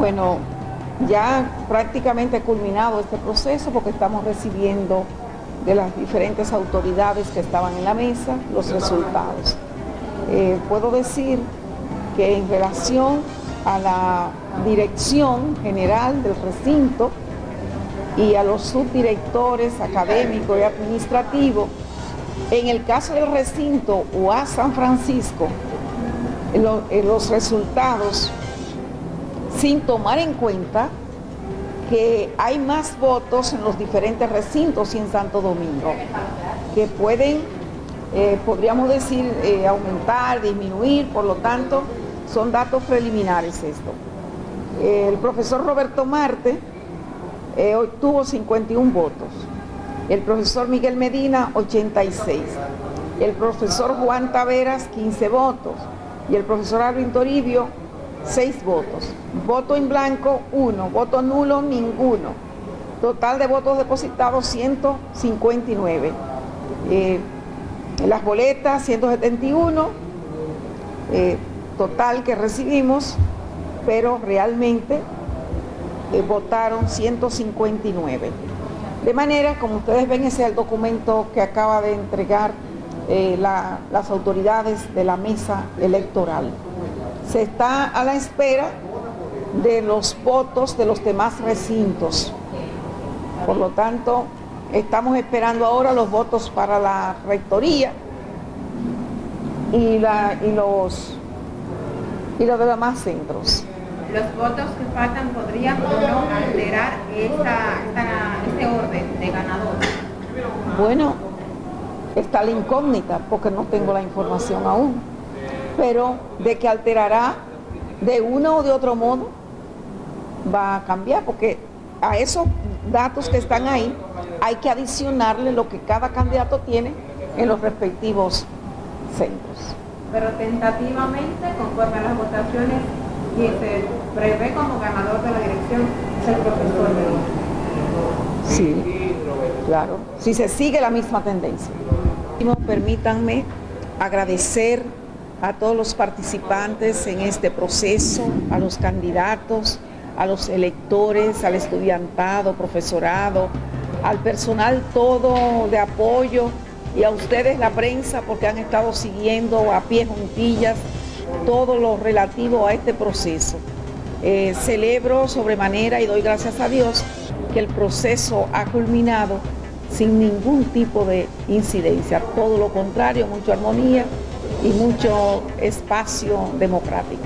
Bueno, ya prácticamente culminado este proceso porque estamos recibiendo de las diferentes autoridades que estaban en la mesa los resultados. Eh, puedo decir que en relación a la dirección general del recinto y a los subdirectores académicos y administrativos, en el caso del recinto UA San Francisco, los resultados sin tomar en cuenta que hay más votos en los diferentes recintos y en Santo Domingo, que pueden, eh, podríamos decir, eh, aumentar, disminuir, por lo tanto, son datos preliminares esto. El profesor Roberto Marte eh, obtuvo 51 votos, el profesor Miguel Medina 86, el profesor Juan Taveras 15 votos. Y el profesor Alvin Toribio 6 votos. Voto en blanco, 1. Voto nulo, ninguno. Total de votos depositados, 159. Eh, las boletas, 171. Eh, total que recibimos, pero realmente eh, votaron 159. De manera, como ustedes ven, ese es el documento que acaba de entregar las autoridades de la mesa electoral se está a la espera de los votos de los demás recintos. Por lo tanto, estamos esperando ahora los votos para la rectoría y, la, y, los, y los demás centros. Los votos que faltan podrían o no alterar este orden de ganador. Bueno, está la incógnita porque no tengo la información aún pero de que alterará de uno o de otro modo, va a cambiar, porque a esos datos que están ahí hay que adicionarle lo que cada candidato tiene en los respectivos centros. Pero tentativamente, conforme a las votaciones, quien se prevé como ganador de la dirección es el profesor de Sí, claro, si se sigue la misma tendencia. Permítanme agradecer a todos los participantes en este proceso, a los candidatos, a los electores, al estudiantado, profesorado, al personal todo de apoyo y a ustedes la prensa porque han estado siguiendo a pie juntillas todo lo relativo a este proceso. Eh, celebro sobremanera y doy gracias a Dios que el proceso ha culminado sin ningún tipo de incidencia, todo lo contrario, mucha armonía y mucho espacio democrático.